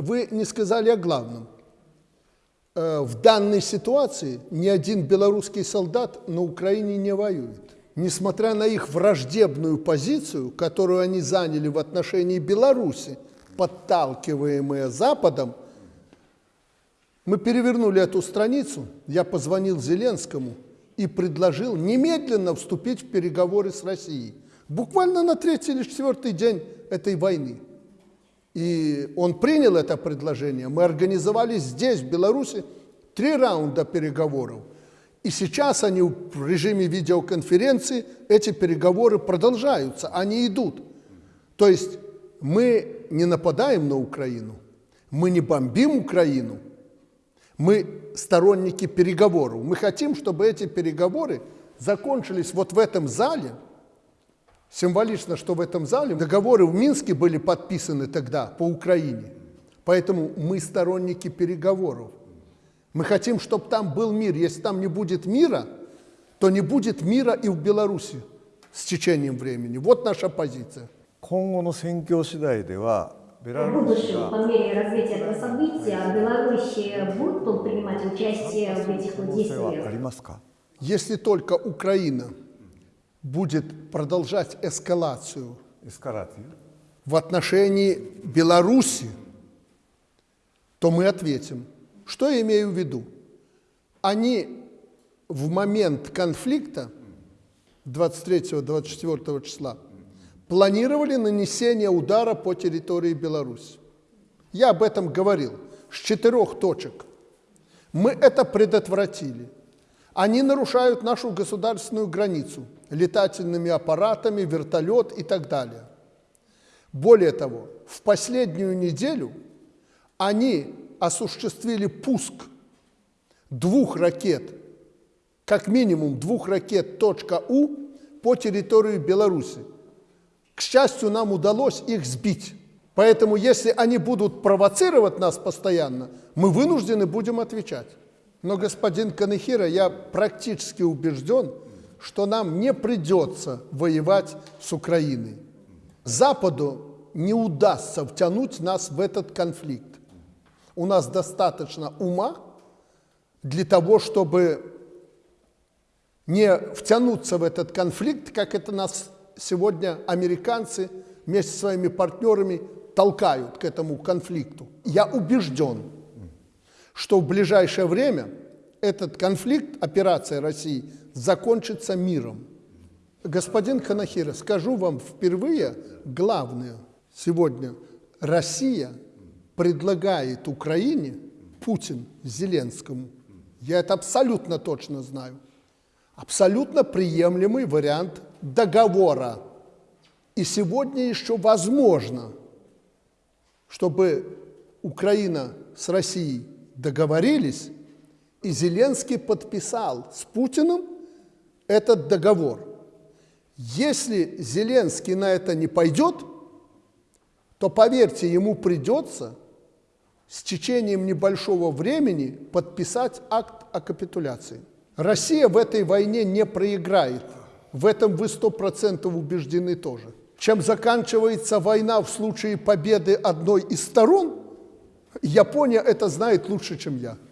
вы не сказали о главном. Э, в данной ситуации ни один белорусский солдат на Украине не воюет. Несмотря на их враждебную позицию, которую они заняли в отношении Беларуси, подталкиваемые Западом, мы перевернули эту страницу, я позвонил Зеленскому и предложил немедленно вступить в переговоры с Россией. Буквально на третий или четвертый день этой войны. И он принял это предложение. Мы организовали здесь, в Беларуси, три раунда переговоров. И сейчас они в режиме видеоконференции, эти переговоры продолжаются, они идут. То есть мы не нападаем на Украину, мы не бомбим Украину, мы сторонники переговоров. Мы хотим, чтобы эти переговоры закончились вот в этом зале. Символично, что в этом зале договоры в Минске были подписаны тогда по Украине. Поэтому мы сторонники переговоров. Мы хотим, чтобы там был мир. Если там не будет мира, то не будет мира и в Беларуси с течением времени. Вот наша позиция. 今後の戦況次第ではベラ В ルーシ будущем, по が мере развития этого события, Беларусь будет принимать участие в этих 可能性はあり действиях. ますか Если только Украина будет продолжать эскалацию Эскалация. в отношении Беларуси, то мы ответим. Что я имею в виду? Они в момент конфликта 23-24 числа планировали нанесение удара по территории Беларуси. Я об этом говорил. С четырех точек. Мы это предотвратили. Они нарушают нашу государственную границу – летательными аппаратами, вертолет и так далее. Более того, в последнюю неделю они осуществили пуск двух ракет, как минимум двух ракет .У по территории Беларуси. К счастью, нам удалось их сбить. Поэтому, если они будут провоцировать нас постоянно, мы вынуждены будем отвечать. Но, господин Канехира, я практически убежден, что нам не придется воевать с Украиной. Западу не удастся втянуть нас в этот конфликт. У нас достаточно ума для того, чтобы не втянуться в этот конфликт, как это нас сегодня американцы вместе со своими партнерами толкают к этому конфликту. Я убежден, что в ближайшее время этот конфликт, операция России, закончится миром. Господин Ханахира, скажу вам впервые главное сегодня. Россия предлагает Украине, Путин Зеленскому, я это абсолютно точно знаю, абсолютно приемлемый вариант договора. И сегодня еще возможно, чтобы Украина с Россией договорились, и Зеленский подписал с Путиным этот договор. Если Зеленский на это не пойдет, то, поверьте, ему придется с течением небольшого времени подписать акт о капитуляции. Россия в этой войне не проиграет. В этом вы сто процентов убеждены тоже. Чем заканчивается война в случае победы одной из сторон, Япония это знает лучше, чем я.